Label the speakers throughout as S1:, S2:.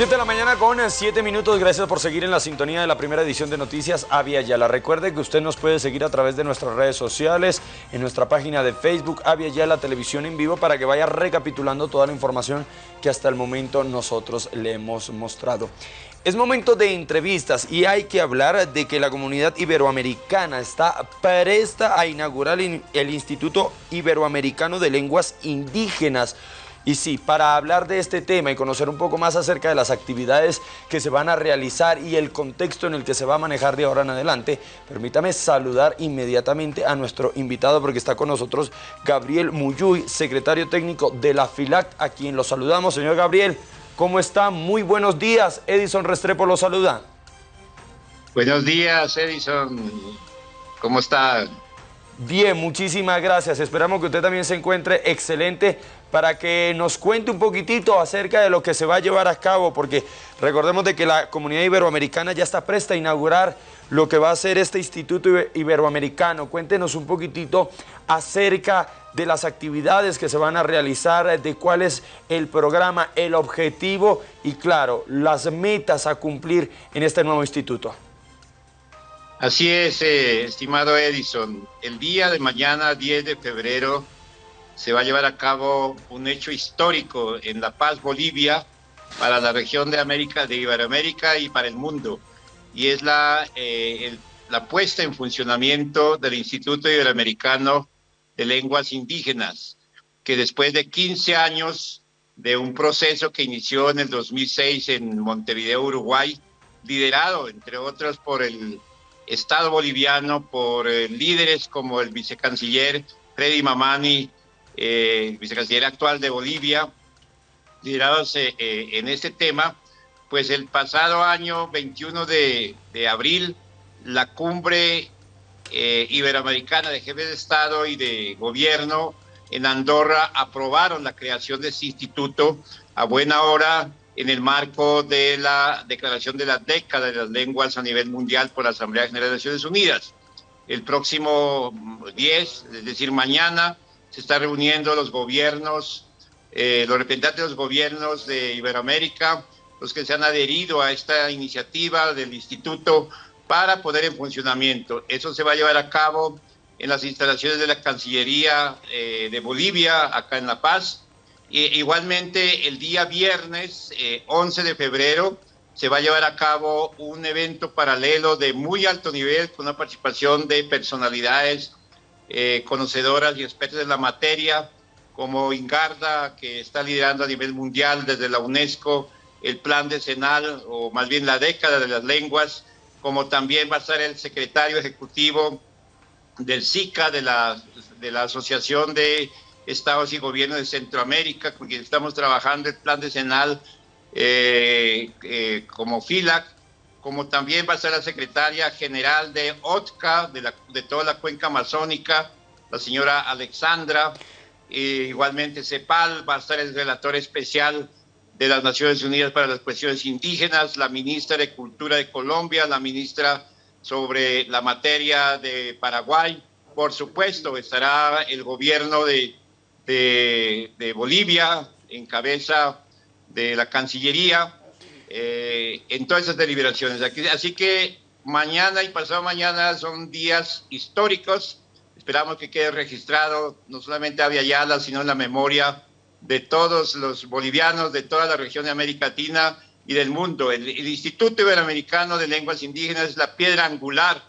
S1: 7 de la mañana con 7 minutos. Gracias por seguir en la sintonía de la primera edición de Noticias Avia Yala. Recuerde que usted nos puede seguir a través de nuestras redes sociales, en nuestra página de Facebook Avia Yala Televisión en Vivo para que vaya recapitulando toda la información que hasta el momento nosotros le hemos mostrado. Es momento de entrevistas y hay que hablar de que la comunidad iberoamericana está presta a inaugurar el Instituto Iberoamericano de Lenguas Indígenas y sí, para hablar de este tema y conocer un poco más acerca de las actividades que se van a realizar y el contexto en el que se va a manejar de ahora en adelante, permítame saludar inmediatamente a nuestro invitado porque está con nosotros Gabriel Muyuy, secretario técnico de la FILAC, a quien lo saludamos. Señor Gabriel, ¿cómo está? Muy buenos días. Edison Restrepo lo saluda.
S2: Buenos días, Edison. ¿Cómo está?
S1: Bien, muchísimas gracias. Esperamos que usted también se encuentre excelente para que nos cuente un poquitito acerca de lo que se va a llevar a cabo, porque recordemos de que la comunidad iberoamericana ya está presta a inaugurar lo que va a ser este Instituto Iberoamericano. Cuéntenos un poquitito acerca de las actividades que se van a realizar, de cuál es el programa, el objetivo y claro, las metas a cumplir en este nuevo instituto.
S2: Así es, eh, estimado Edison. El día de mañana, 10 de febrero, se va a llevar a cabo un hecho histórico en La Paz, Bolivia, para la región de América, de Iberoamérica y para el mundo. Y es la, eh, la puesta en funcionamiento del Instituto Iberoamericano de Lenguas Indígenas, que después de 15 años de un proceso que inició en el 2006 en Montevideo, Uruguay, liderado, entre otros, por el Estado boliviano, por eh, líderes como el vicecanciller Freddy Mamani, eh, vicecanciller actual de Bolivia, liderados eh, eh, en este tema, pues el pasado año 21 de, abril, la cumbre iberoamericana de jefes de Estado y de gobierno en Andorra aprobaron la creación de este instituto a buena hora en el marco de la declaración de la década de las lenguas a nivel mundial por la Asamblea General de Naciones Unidas. El próximo 10, es decir, mañana, se están reuniendo los gobiernos, eh, los representantes de los gobiernos de Iberoamérica, los que se han adherido a esta iniciativa del instituto para poder en funcionamiento. Eso se va a llevar a cabo en las instalaciones de la Cancillería eh, de Bolivia, acá en La Paz. igualmente, el día viernes 11 eh, de febrero se va a llevar a cabo un evento paralelo de muy alto nivel con la participación de personalidades eh, conocedoras y expertas en la materia, como Ingarda, que está liderando a nivel mundial desde la UNESCO el plan decenal, o más bien la década de las lenguas, como también va a estar el secretario ejecutivo del SICA, de la, de la Asociación de Estados y Gobiernos de Centroamérica, con quien estamos trabajando el plan decenal eh, eh, como FILAC, como también va a ser la secretaria general de OTCA, de, de toda la cuenca amazónica, la señora Alexandra, igualmente CEPAL, va a estar el relator especial de las Naciones Unidas para las cuestiones indígenas, la ministra de Cultura de Colombia, la ministra sobre la materia de Paraguay, por supuesto estará el gobierno de, de, de Bolivia en cabeza de la Cancillería, eh, en todas esas deliberaciones. Así que mañana y pasado mañana son días históricos. Esperamos que quede registrado no solamente a Yala, sino en la memoria de todos los bolivianos, de toda la región de América Latina y del mundo. El, el Instituto Iberoamericano de Lenguas Indígenas es la piedra angular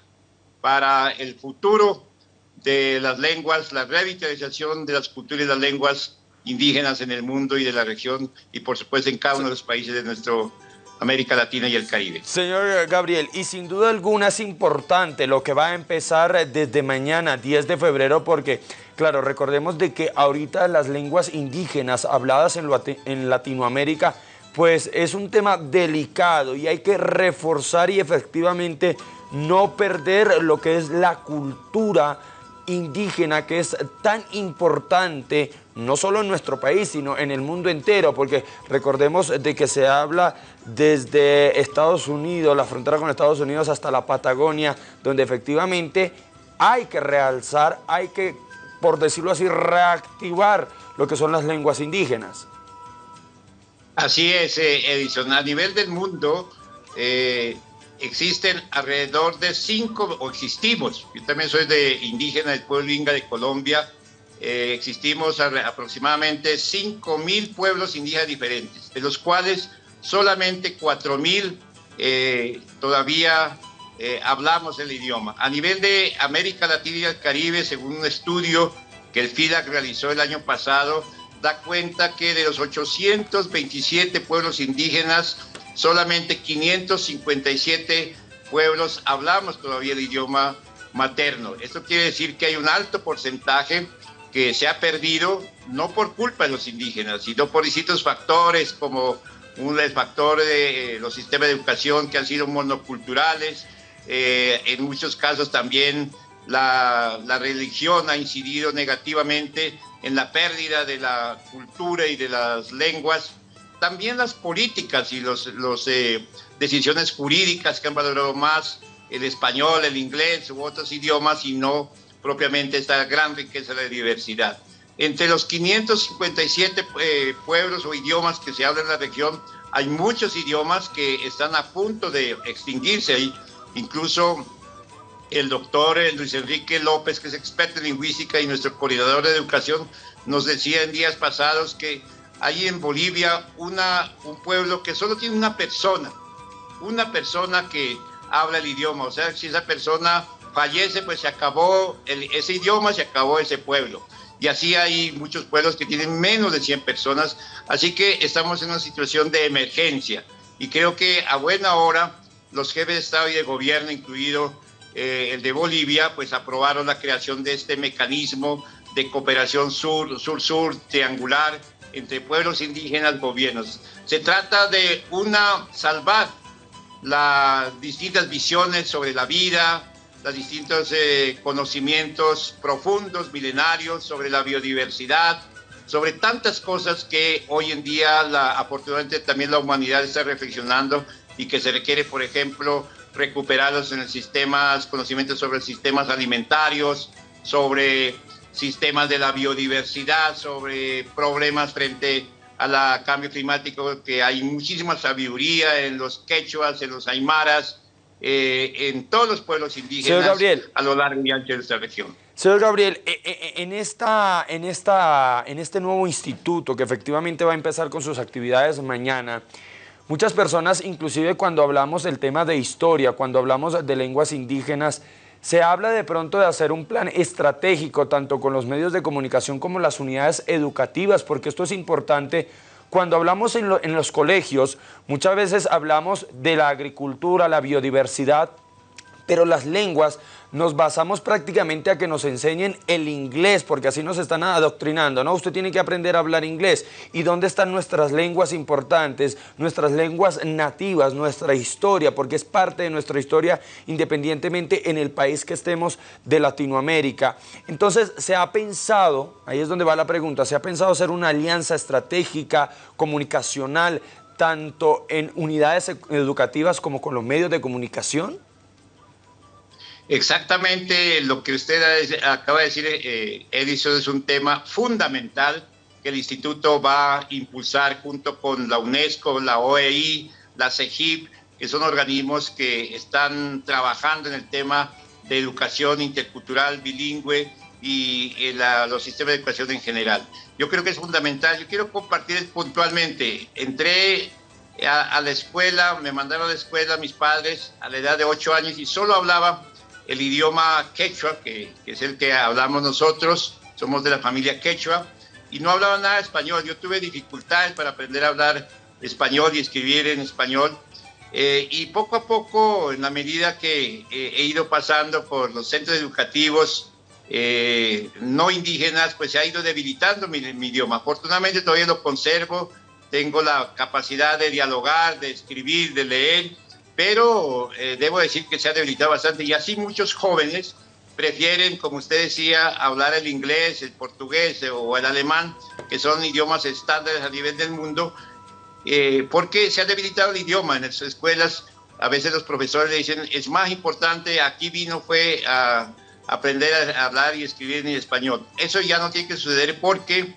S2: para el futuro de las lenguas, la revitalización de las culturas y las lenguas indígenas en el mundo y de la región y por supuesto en cada uno de los países de nuestro América Latina y el Caribe.
S1: Señor Gabriel, y sin duda alguna es importante lo que va a empezar desde mañana, 10 de febrero, porque, claro, recordemos de que ahorita las lenguas indígenas habladas en, en Latinoamérica, pues es un tema delicado y hay que reforzar y efectivamente no perder lo que es la cultura indígena que es tan importante no solo en nuestro país, sino en el mundo entero, porque recordemos de que se habla desde Estados Unidos, la frontera con Estados Unidos hasta la Patagonia, donde efectivamente hay que realzar, hay que, por decirlo así, reactivar lo que son las lenguas indígenas.
S2: Así es, eh, Edison. A nivel del mundo eh, existen alrededor de cinco, o existimos, yo también soy de indígena del pueblo Inga de Colombia, eh, existimos aproximadamente 5 mil pueblos indígenas diferentes, de los cuales solamente 4 mil todavía hablamos el idioma. A nivel de América Latina y el Caribe, según un estudio que el FIDAC realizó el año pasado, da cuenta que de los 827 pueblos indígenas, solamente 557 pueblos hablamos todavía el idioma materno. Esto quiere decir que hay un alto porcentaje que se ha perdido no por culpa de los indígenas, sino por distintos factores como un factor de eh, los sistemas de educación que han sido monoculturales, eh, en muchos casos también la, la, religión ha incidido negativamente en la pérdida de la cultura y de las lenguas, también las políticas y las los, eh, decisiones jurídicas que han valorado más el español, el inglés u otros idiomas y no propiamente esta gran riqueza de diversidad. Entre los 557 eh, pueblos o idiomas que se hablan en la región, hay muchos idiomas que están a punto de extinguirse. Hay incluso el doctor eh, Luis Enrique López, que es experto en lingüística y nuestro coordinador de educación, nos decía en días pasados que hay en Bolivia una, un pueblo que solo tiene una persona, una persona que habla el idioma. O sea, si esa persona fallece, pues se acabó ese idioma, se acabó ese pueblo. Y así hay muchos pueblos que tienen menos de 100 personas. Así que estamos en una situación de emergencia. Y creo que a buena hora los jefes de Estado y de gobierno, incluido eh, el de Bolivia, pues aprobaron la creación de este mecanismo de cooperación sur-sur-sur triangular entre pueblos indígenas gobiernos. Se trata de una salvar las distintas visiones sobre la vida, los distintos eh, conocimientos profundos, milenarios sobre la biodiversidad, sobre tantas cosas que hoy en día, la, afortunadamente, también la humanidad está reflexionando y que se requiere, por ejemplo, recuperados en el sistema, conocimientos sobre sistemas alimentarios, sobre sistemas de la biodiversidad, sobre problemas frente al cambio climático, que hay muchísima sabiduría en los quechuas, en los aymaras, eh, en todos los pueblos indígenas a lo largo y ancho de esta región.
S1: Señor Gabriel, eh, eh, en, esta, en, esta, en este nuevo instituto que efectivamente va a empezar con sus actividades mañana, Muchas personas, inclusive cuando hablamos del tema de historia, cuando hablamos de lenguas indígenas, se habla de pronto de hacer un plan estratégico tanto con los medios de comunicación como las unidades educativas, porque esto es importante. Cuando hablamos en, los colegios, muchas veces hablamos de la agricultura, la biodiversidad, pero las lenguas nos basamos prácticamente a que nos enseñen el inglés, porque así nos están adoctrinando, ¿no? Usted tiene que aprender a hablar inglés. ¿Y dónde están nuestras lenguas importantes, nuestras lenguas nativas, nuestra historia? Porque es parte de nuestra historia independientemente en el país que estemos de Latinoamérica. Entonces, se ha pensado, ahí es donde va la pregunta, se ha pensado hacer una alianza estratégica, comunicacional, tanto en unidades educativas como con los medios de comunicación?
S2: Exactamente lo que usted acaba de decir, eh, Edison, es un tema fundamental que el instituto va a impulsar junto con la UNESCO, la OEI, la CEGIP, que son organismos que están trabajando en el tema de educación intercultural, bilingüe y eh, los sistemas de educación en general. Yo creo que es fundamental. Yo quiero compartir puntualmente. Entré a, a la escuela, me mandaron a la escuela mis padres a la edad de ocho años y solo hablaba el idioma quechua, que, es el que hablamos nosotros, somos de la familia quechua, y no hablaba nada de español. Yo tuve dificultades para aprender a hablar español y escribir en español. Eh, y poco a poco, en la medida que eh, he ido pasando por los centros educativos eh, no indígenas, pues se ha ido debilitando mi, mi, idioma. Afortunadamente todavía lo conservo, tengo la capacidad de dialogar, de escribir, de leer, pero eh, debo decir que se ha debilitado bastante y así muchos jóvenes prefieren, como usted decía, hablar el inglés, el portugués o el alemán, que son idiomas estándares a nivel del mundo, eh, porque se ha debilitado el idioma en las escuelas. A veces los profesores le dicen, es más importante, aquí vino fue a aprender a hablar y escribir en español. Eso ya no tiene que suceder porque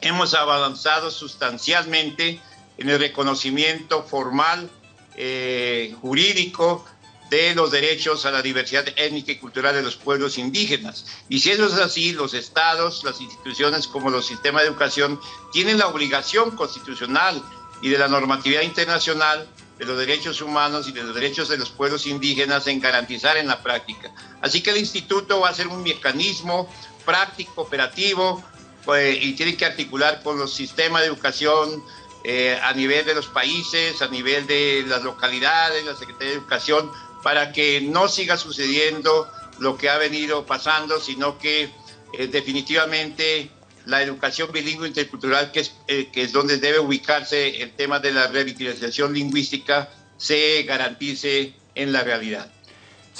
S2: hemos avanzado sustancialmente en el reconocimiento formal, eh, jurídico, de los derechos a la diversidad étnica y cultural de los pueblos indígenas. Y si eso es así, los estados, las instituciones como los sistemas de educación tienen la obligación constitucional y de la normatividad internacional de los derechos humanos y de los derechos de los pueblos indígenas en garantizar en la práctica. Así que el instituto va a ser un mecanismo práctico, operativo, pues, y tiene que articular con los sistemas de educación eh, a nivel de los países, a nivel de las localidades, la Secretaría de Educación, para que no siga sucediendo lo que ha venido pasando, sino que eh, definitivamente la educación bilingüe intercultural, que es, eh, que es donde debe ubicarse el tema de la revitalización lingüística, se garantice en la realidad.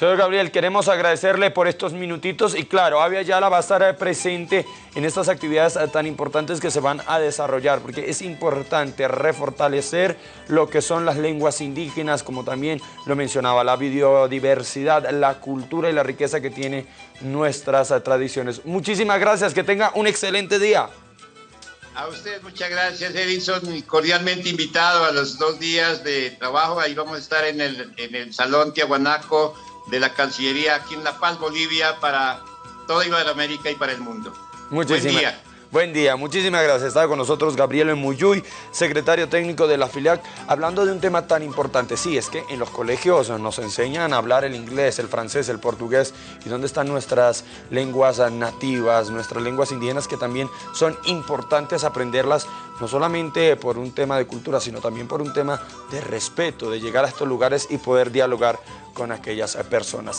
S1: Señor Gabriel, queremos agradecerle por estos minutitos y claro, Avia Yala va a estar presente en estas actividades tan importantes que se van a desarrollar porque es importante refortalecer lo que son las lenguas indígenas, como también lo mencionaba, la biodiversidad, la cultura y la riqueza que tiene nuestras tradiciones. Muchísimas gracias, que tenga un excelente día.
S2: A usted muchas gracias, Edison, cordialmente invitado a los dos días de trabajo. Ahí vamos a estar en el, en el Salón Tiahuanaco de la Cancillería aquí en La Paz, Bolivia, para toda Iberoamérica y para el mundo.
S1: Muchísimas, Buen día. Buen día, muchísimas gracias. Estaba con nosotros Gabriel Muyuy, secretario técnico de la FILIAC, hablando de un tema tan importante. Sí, es que en los colegios nos enseñan a hablar el inglés, el francés, el portugués. ¿Y dónde están nuestras lenguas nativas, nuestras lenguas indígenas que también son importantes aprenderlas, no solamente por un tema de cultura, sino también por un tema de respeto, de llegar a estos lugares y poder dialogar con aquellas personas.